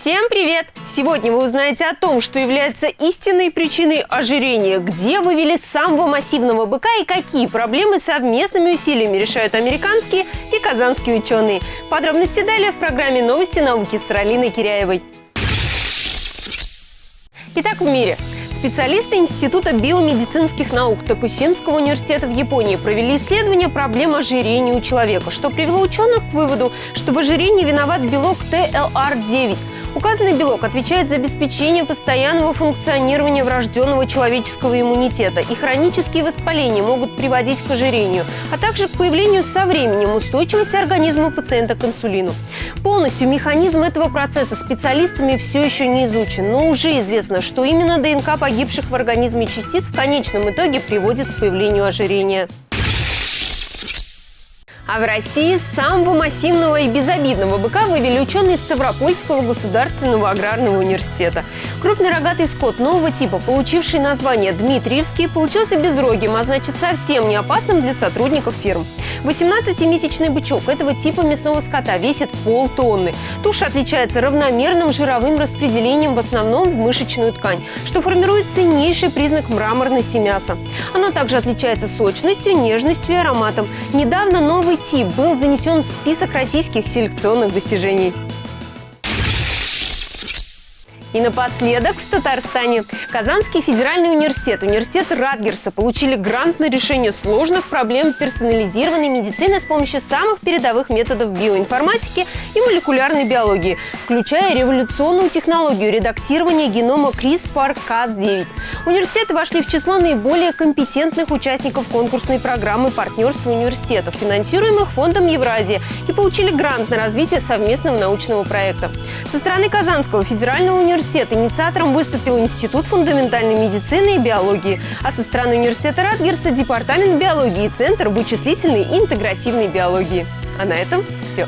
Всем привет! Сегодня вы узнаете о том, что является истинной причиной ожирения, где вывели самого массивного быка и какие проблемы совместными усилиями решают американские и казанские ученые. Подробности далее в программе «Новости науки» с Ралиной Киряевой. Итак, в мире. Специалисты Института биомедицинских наук Токусимского университета в Японии провели исследование проблем ожирения у человека, что привело ученых к выводу, что в ожирении виноват белок ТЛР-9 – Указанный белок отвечает за обеспечение постоянного функционирования врожденного человеческого иммунитета, и хронические воспаления могут приводить к ожирению, а также к появлению со временем устойчивости организма пациента к инсулину. Полностью механизм этого процесса специалистами все еще не изучен, но уже известно, что именно ДНК погибших в организме частиц в конечном итоге приводит к появлению ожирения. А в России самого массивного и безобидного быка вывели ученые Ставропольского государственного аграрного университета. Крупный рогатый скот нового типа, получивший название Дмитриевский, получился безрогим, а значит совсем не опасным для сотрудников фирм. 18-месячный бычок этого типа мясного скота весит полтонны. Туша отличается равномерным жировым распределением в основном в мышечную ткань, что формирует ценнейший признак мраморности мяса. Оно также отличается сочностью, нежностью и ароматом. Недавно новый тип был занесен в список российских селекционных достижений. И напоследок в Татарстане. Казанский федеральный университет, университет Радгерса получили грант на решение сложных проблем персонализированной медицины с помощью самых передовых методов биоинформатики и молекулярной биологии, включая революционную технологию редактирования генома CRISPR-Cas9. Университеты вошли в число наиболее компетентных участников конкурсной программы партнерства университетов, финансируемых Фондом Евразия, и получили грант на развитие совместного научного проекта. Со стороны Казанского федерального университета университет. Инициатором выступил Институт фундаментальной медицины и биологии, а со стороны университета Радгерса – Департамент биологии и Центр вычислительной и интегративной биологии. А на этом все.